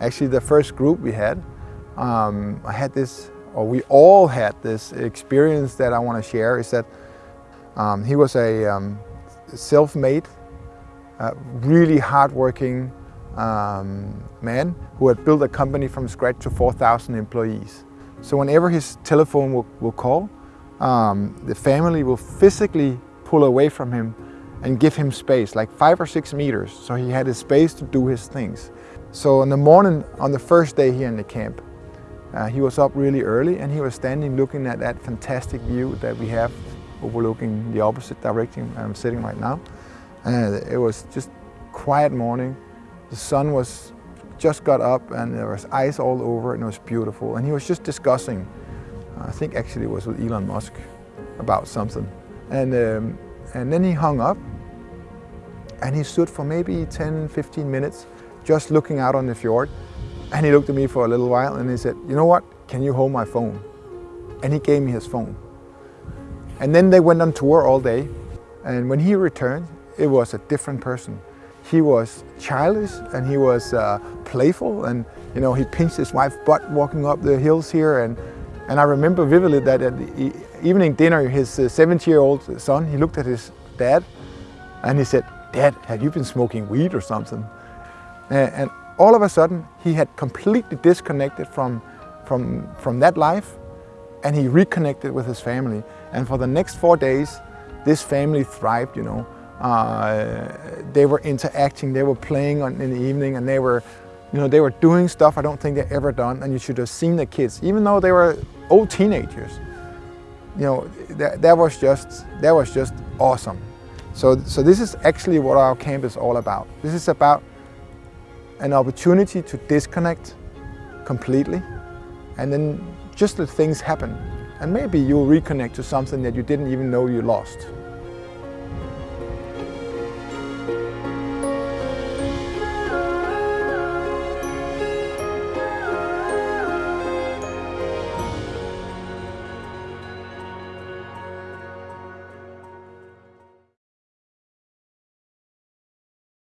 Actually, the first group we had, um, I had this, or we all had this experience that I want to share is that um, he was a um, self-made, uh, really hardworking um, man who had built a company from scratch to 4,000 employees. So whenever his telephone will, will call, um, the family will physically pull away from him and give him space, like five or six meters, so he had his space to do his things. So in the morning, on the first day here in the camp, uh, he was up really early and he was standing looking at that fantastic view that we have overlooking the opposite direction I'm sitting right now. And it was just quiet morning. The sun was just got up and there was ice all over and it was beautiful. And he was just discussing, I think actually it was with Elon Musk, about something. And, um, and then he hung up and he stood for maybe 10, 15 minutes just looking out on the fjord. And he looked at me for a little while and he said, you know what, can you hold my phone? And he gave me his phone. And then they went on tour all day. And when he returned, it was a different person. He was childish and he was uh, playful and you know he pinched his wife's butt walking up the hills here and and I remember vividly that at the evening dinner his uh, 70-year-old son he looked at his dad and he said dad have you been smoking weed or something and all of a sudden, he had completely disconnected from, from, from that life and he reconnected with his family. And for the next four days, this family thrived, you know. Uh, they were interacting, they were playing on, in the evening and they were, you know, they were doing stuff I don't think they ever done and you should have seen the kids, even though they were old teenagers. You know, that, that was just, that was just awesome. So, so this is actually what our camp is all about. This is about an opportunity to disconnect completely and then just let things happen. And maybe you'll reconnect to something that you didn't even know you lost.